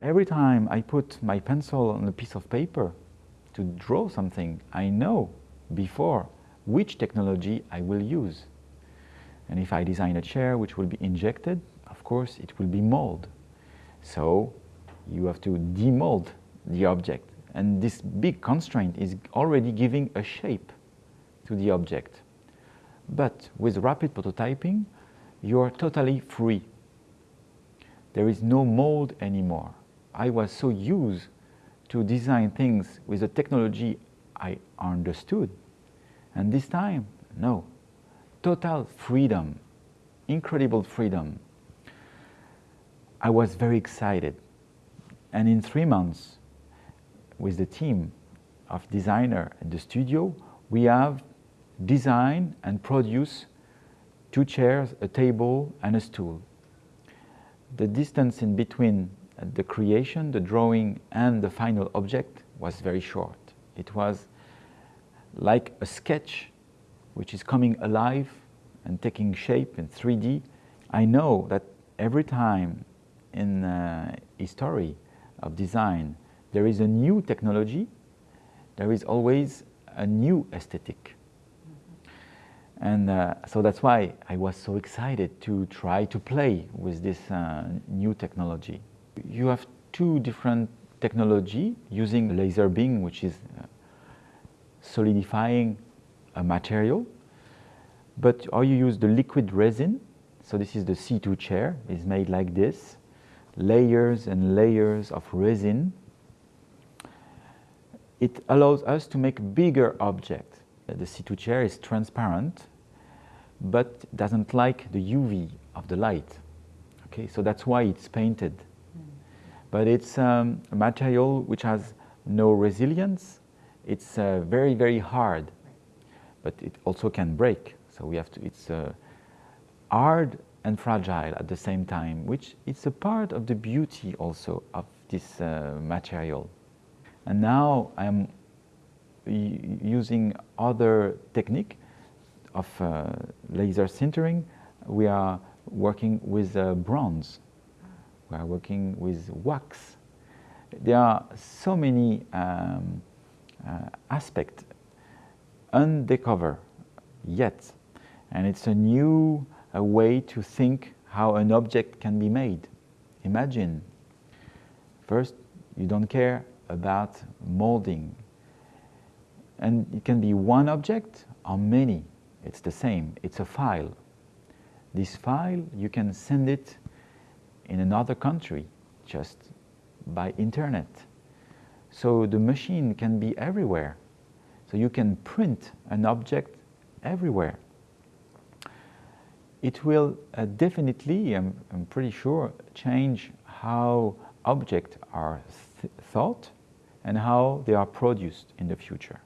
Every time I put my pencil on a piece of paper to draw something, I know before which technology I will use. And if I design a chair which will be injected, of course it will be mold. So you have to demold the object. And this big constraint is already giving a shape to the object. But with rapid prototyping, you are totally free. There is no mold anymore. I was so used to design things with the technology I understood. And this time, no. Total freedom, incredible freedom. I was very excited. And in three months, with the team of designer at the studio, we have designed and produced two chairs, a table, and a stool. The distance in between the creation, the drawing, and the final object was very short. It was like a sketch which is coming alive and taking shape in 3D. I know that every time in uh, history of design there is a new technology, there is always a new aesthetic. And uh, so that's why I was so excited to try to play with this uh, new technology. You have two different technology using laser beam, which is uh, solidifying a material, but or you use the liquid resin. So this is the C2 chair, is made like this, layers and layers of resin. It allows us to make bigger objects. The C2 chair is transparent, but doesn't like the UV of the light. Okay, so that's why it's painted. But it's um, a material which has no resilience. It's uh, very, very hard, but it also can break. So we have to, it's uh, hard and fragile at the same time, which it's a part of the beauty also of this uh, material. And now I'm using other technique of uh, laser sintering. We are working with uh, bronze. We are working with wax. There are so many um, uh, aspects undiscovered yet. And it's a new a way to think how an object can be made. Imagine, first, you don't care about molding. And it can be one object or many. It's the same, it's a file. This file, you can send it in another country just by internet. So the machine can be everywhere. So you can print an object everywhere it will uh, definitely, I'm, I'm, pretty sure, change how objects are th thought and how they are produced in the future.